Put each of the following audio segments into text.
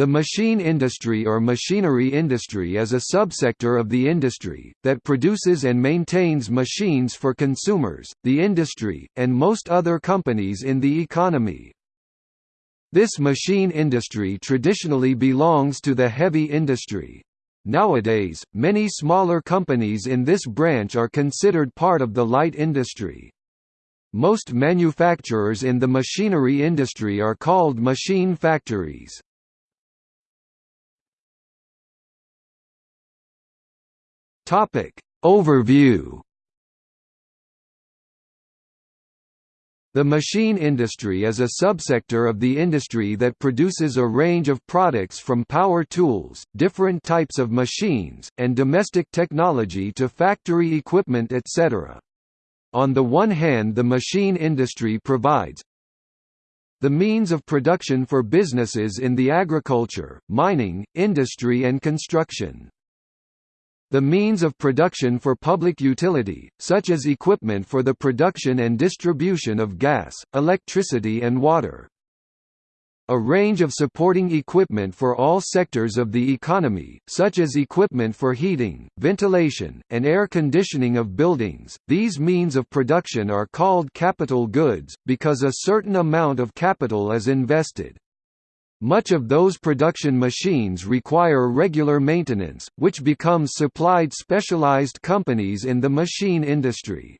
The machine industry or machinery industry is a subsector of the industry, that produces and maintains machines for consumers, the industry, and most other companies in the economy. This machine industry traditionally belongs to the heavy industry. Nowadays, many smaller companies in this branch are considered part of the light industry. Most manufacturers in the machinery industry are called machine factories. Topic Overview The machine industry is a subsector of the industry that produces a range of products from power tools, different types of machines, and domestic technology to factory equipment etc. On the one hand the machine industry provides the means of production for businesses in the agriculture, mining, industry and construction. The means of production for public utility, such as equipment for the production and distribution of gas, electricity and water. A range of supporting equipment for all sectors of the economy, such as equipment for heating, ventilation, and air conditioning of buildings. These means of production are called capital goods, because a certain amount of capital is invested. Much of those production machines require regular maintenance, which becomes supplied specialized companies in the machine industry.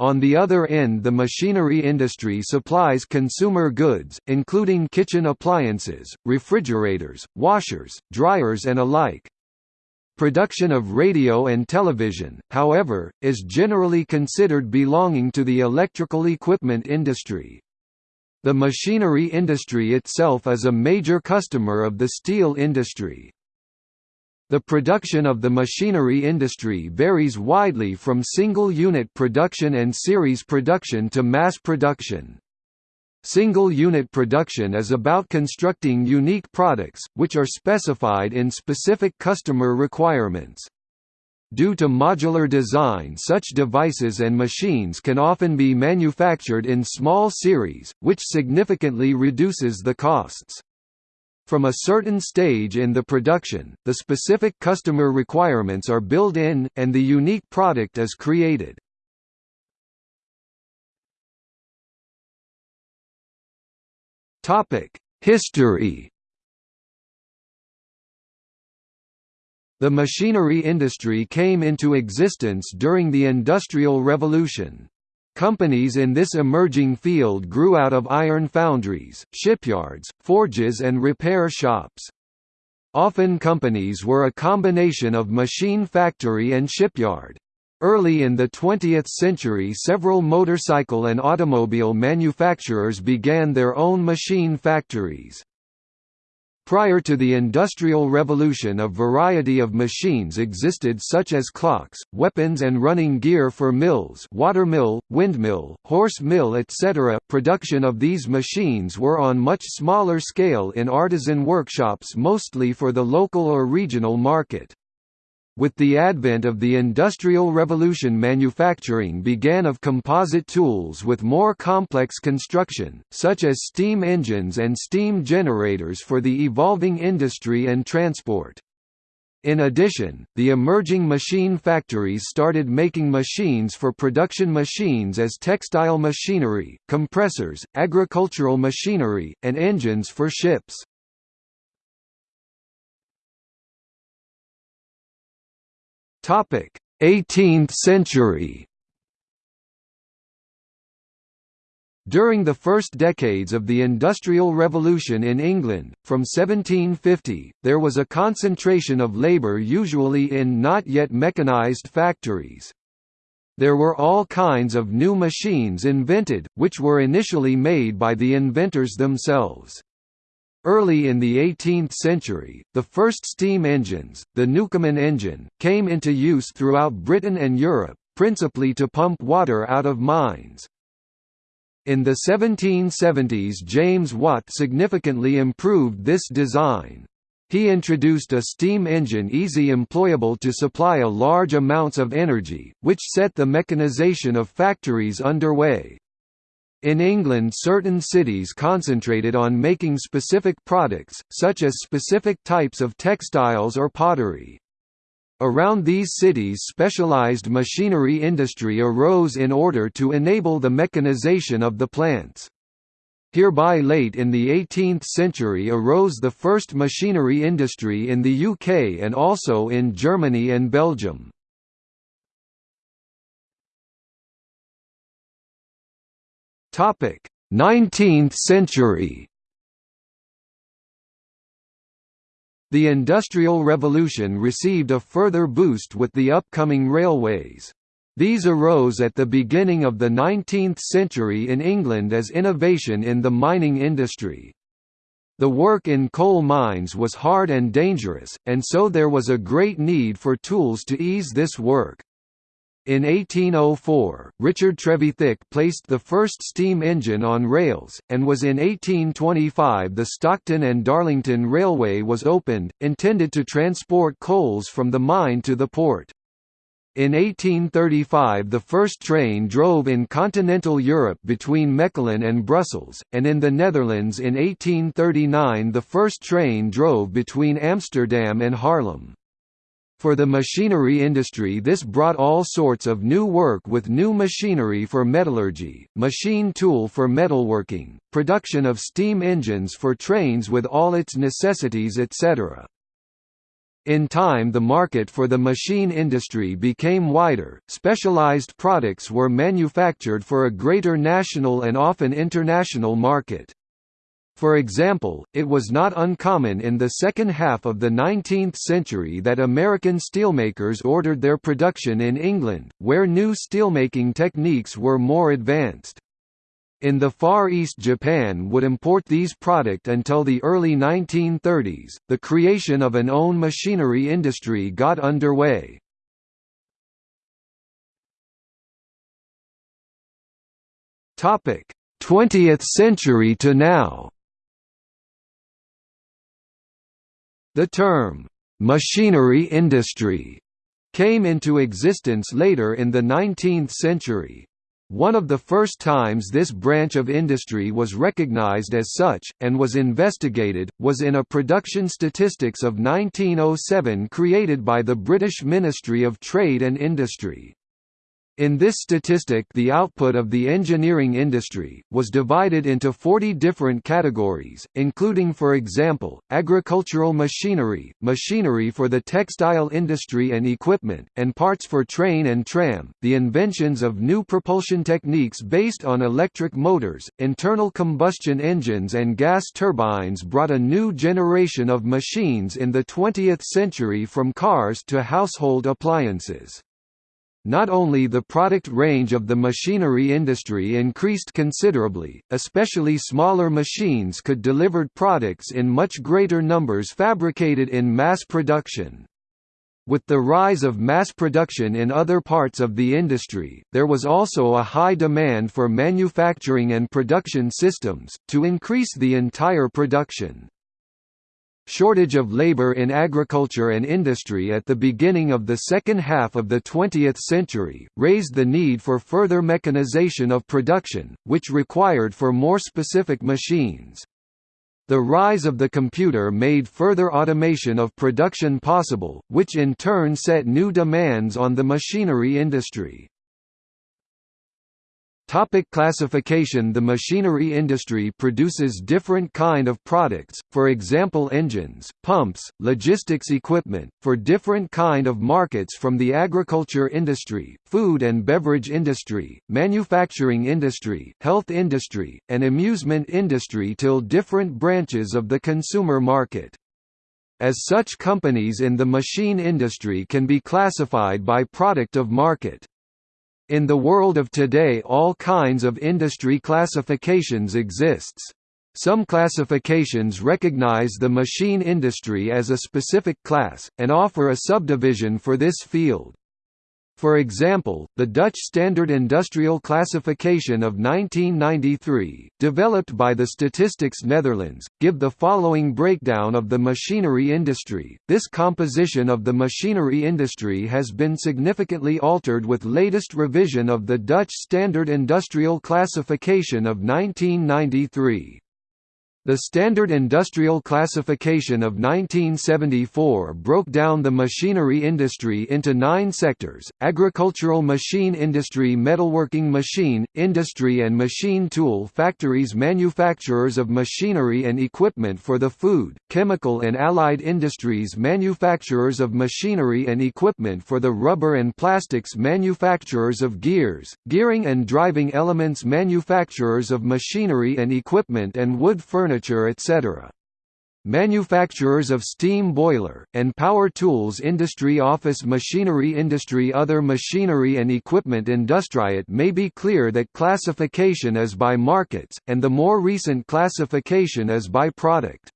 On the other end the machinery industry supplies consumer goods, including kitchen appliances, refrigerators, washers, dryers and alike. Production of radio and television, however, is generally considered belonging to the electrical equipment industry. The machinery industry itself is a major customer of the steel industry. The production of the machinery industry varies widely from single-unit production and series production to mass production. Single-unit production is about constructing unique products, which are specified in specific customer requirements. Due to modular design such devices and machines can often be manufactured in small series, which significantly reduces the costs. From a certain stage in the production, the specific customer requirements are built in, and the unique product is created. History The machinery industry came into existence during the Industrial Revolution. Companies in this emerging field grew out of iron foundries, shipyards, forges and repair shops. Often companies were a combination of machine factory and shipyard. Early in the 20th century several motorcycle and automobile manufacturers began their own machine factories. Prior to the Industrial Revolution a variety of machines existed such as clocks, weapons and running gear for mills watermill, windmill, horse mill etc. Production of these machines were on much smaller scale in artisan workshops mostly for the local or regional market. With the advent of the Industrial Revolution manufacturing began of composite tools with more complex construction, such as steam engines and steam generators for the evolving industry and transport. In addition, the emerging machine factories started making machines for production machines as textile machinery, compressors, agricultural machinery, and engines for ships. 18th century During the first decades of the Industrial Revolution in England, from 1750, there was a concentration of labour usually in not yet mechanised factories. There were all kinds of new machines invented, which were initially made by the inventors themselves. Early in the 18th century, the first steam engines, the Newcomen engine, came into use throughout Britain and Europe, principally to pump water out of mines. In the 1770s James Watt significantly improved this design. He introduced a steam engine easy employable to supply a large amounts of energy, which set the mechanization of factories underway. In England certain cities concentrated on making specific products, such as specific types of textiles or pottery. Around these cities specialized machinery industry arose in order to enable the mechanization of the plants. Hereby late in the 18th century arose the first machinery industry in the UK and also in Germany and Belgium. Topic: 19th century. The Industrial Revolution received a further boost with the upcoming railways. These arose at the beginning of the 19th century in England as innovation in the mining industry. The work in coal mines was hard and dangerous, and so there was a great need for tools to ease this work. In 1804, Richard Trevithick placed the first steam engine on rails, and was in 1825 the Stockton and Darlington Railway was opened, intended to transport coals from the mine to the port. In 1835 the first train drove in continental Europe between Mechelen and Brussels, and in the Netherlands in 1839 the first train drove between Amsterdam and Haarlem. For the machinery industry this brought all sorts of new work with new machinery for metallurgy, machine tool for metalworking, production of steam engines for trains with all its necessities etc. In time the market for the machine industry became wider, specialized products were manufactured for a greater national and often international market. For example, it was not uncommon in the second half of the 19th century that American steelmakers ordered their production in England, where new steelmaking techniques were more advanced. In the Far East Japan would import these product until the early 1930s, the creation of an own machinery industry got underway. Topic: 20th century to now. The term, "'machinery industry' came into existence later in the 19th century. One of the first times this branch of industry was recognized as such, and was investigated, was in a production statistics of 1907 created by the British Ministry of Trade and Industry. In this statistic the output of the engineering industry, was divided into 40 different categories, including for example, agricultural machinery, machinery for the textile industry and equipment, and parts for train and tram, the inventions of new propulsion techniques based on electric motors, internal combustion engines and gas turbines brought a new generation of machines in the 20th century from cars to household appliances. Not only the product range of the machinery industry increased considerably, especially smaller machines could delivered products in much greater numbers fabricated in mass production. With the rise of mass production in other parts of the industry, there was also a high demand for manufacturing and production systems, to increase the entire production. Shortage of labor in agriculture and industry at the beginning of the second half of the 20th century, raised the need for further mechanization of production, which required for more specific machines. The rise of the computer made further automation of production possible, which in turn set new demands on the machinery industry. Topic classification The machinery industry produces different kind of products, for example engines, pumps, logistics equipment, for different kind of markets from the agriculture industry, food and beverage industry, manufacturing industry, health industry, and amusement industry till different branches of the consumer market. As such companies in the machine industry can be classified by product of market. In the world of today all kinds of industry classifications exists. Some classifications recognize the machine industry as a specific class, and offer a subdivision for this field. For example, the Dutch Standard Industrial Classification of 1993, developed by the Statistics Netherlands, give the following breakdown of the machinery industry. This composition of the machinery industry has been significantly altered with latest revision of the Dutch Standard Industrial Classification of 1993. The Standard Industrial Classification of 1974 broke down the machinery industry into nine sectors, agricultural machine industry metalworking machine, industry and machine tool factories manufacturers of machinery and equipment for the food, chemical and allied industries manufacturers of machinery and equipment for the rubber and plastics manufacturers of gears, gearing and driving elements manufacturers of machinery and equipment and wood furniture furniture etc. Manufacturers of steam boiler, and power tools industry Office machinery industry Other machinery and equipment industry It may be clear that classification is by markets, and the more recent classification is by product.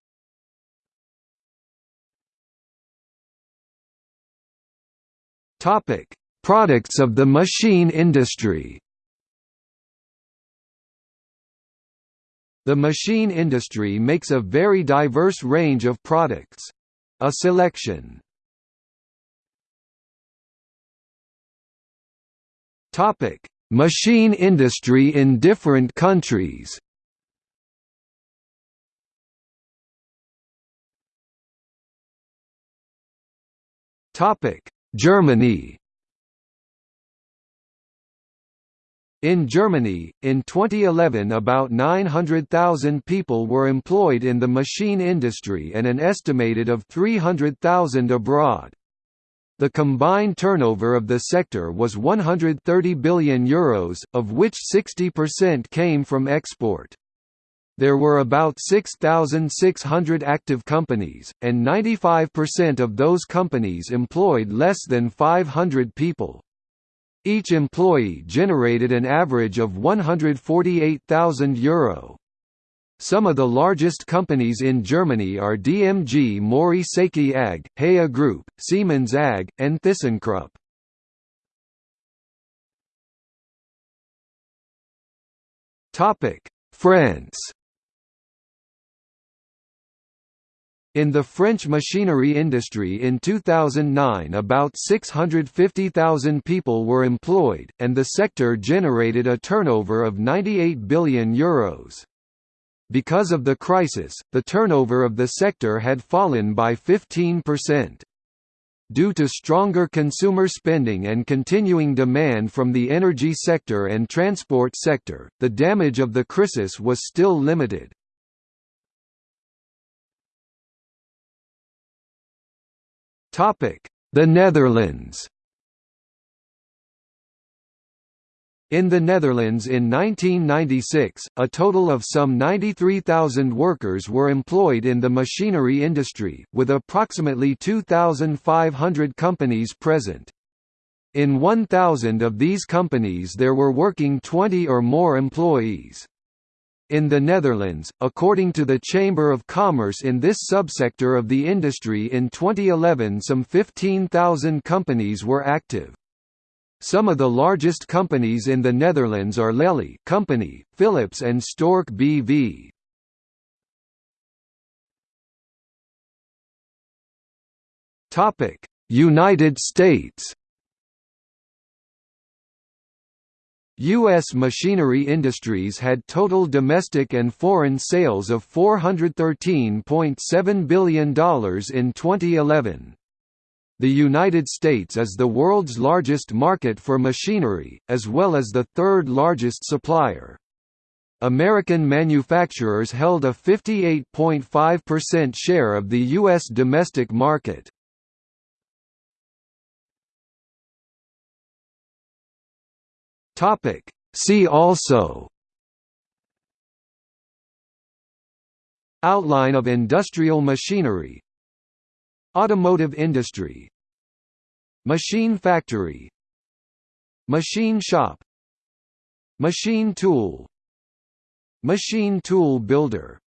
Products of the machine industry The machine industry makes a very diverse range of products. A selection Topic: Machine industry in different countries. Topic: Germany. In Germany, in 2011 about 900,000 people were employed in the machine industry and an estimated of 300,000 abroad. The combined turnover of the sector was 130 billion euros, of which 60% came from export. There were about 6,600 active companies, and 95% of those companies employed less than 500 people. Each employee generated an average of €148,000. Some of the largest companies in Germany are DMG Mori Seiki AG, GEA Group, Siemens AG, and ThyssenKrupp. France In the French machinery industry in 2009 about 650,000 people were employed, and the sector generated a turnover of €98 billion. Euros. Because of the crisis, the turnover of the sector had fallen by 15%. Due to stronger consumer spending and continuing demand from the energy sector and transport sector, the damage of the crisis was still limited. The Netherlands In the Netherlands in 1996, a total of some 93,000 workers were employed in the machinery industry, with approximately 2,500 companies present. In 1,000 of these companies there were working 20 or more employees. In the Netherlands, according to the Chamber of Commerce in this subsector of the industry in 2011 some 15,000 companies were active. Some of the largest companies in the Netherlands are Lely Company, Philips and Stork BV. United States U.S. machinery industries had total domestic and foreign sales of $413.7 billion in 2011. The United States is the world's largest market for machinery, as well as the third largest supplier. American manufacturers held a 58.5% share of the U.S. domestic market. Topic. See also. Outline of industrial machinery. Automotive industry. Machine factory. Machine shop. Machine tool. Machine tool builder